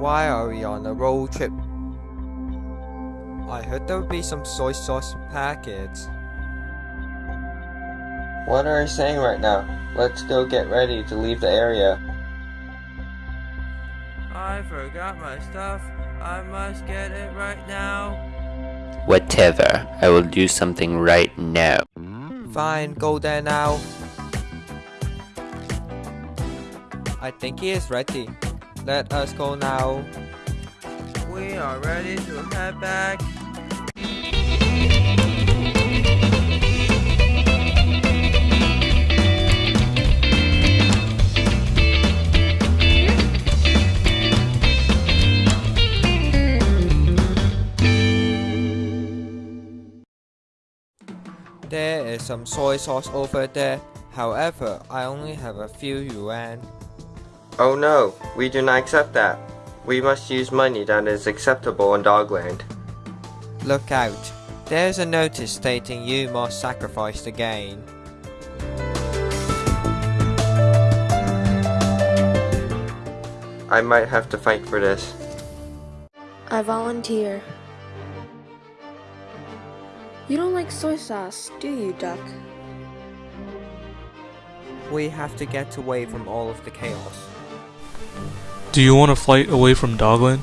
Why are we on a road trip? I heard there would be some soy sauce packets. What are you saying right now? Let's go get ready to leave the area. I forgot my stuff. I must get it right now. Whatever, I will do something right now. Fine, go there now. I think he is ready. Let us go now. We are ready to head back. There is some soy sauce over there. However, I only have a few yuan. Oh no, we do not accept that. We must use money that is acceptable in Dogland. Look out. There's a notice stating you must sacrifice the gain. I might have to fight for this. I volunteer. You don't like soy sauce, do you, Duck? We have to get away from all of the chaos. Do you want to fight away from Dogland?